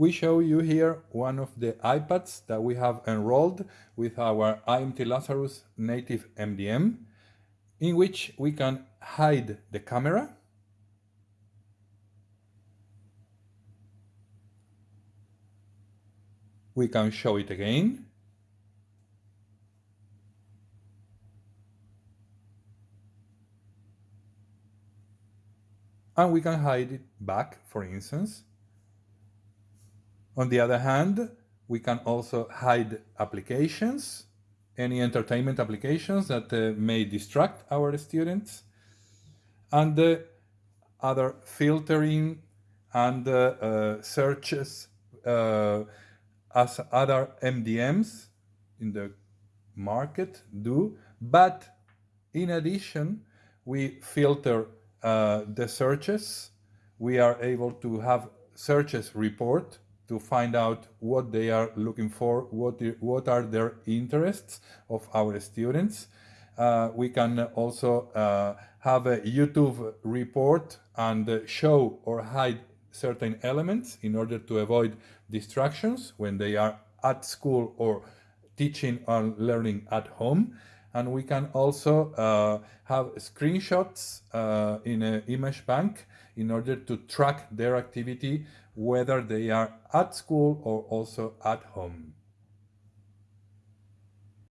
We show you here one of the iPads that we have enrolled with our IMT Lazarus native MDM, in which we can hide the camera we can show it again and we can hide it back, for instance. On the other hand, we can also hide applications, any entertainment applications that uh, may distract our students, and uh, other filtering and uh, uh searches uh, as other MDMs in the market do. But in addition, we filter uh, the searches, we are able to have searches report to find out what they are looking for, what, what are their interests of our students. Uh, we can also uh, have a YouTube report and show or hide certain elements in order to avoid distractions when they are at school or teaching and learning at home and we can also uh, have screenshots uh, in an image bank in order to track their activity whether they are at school or also at home.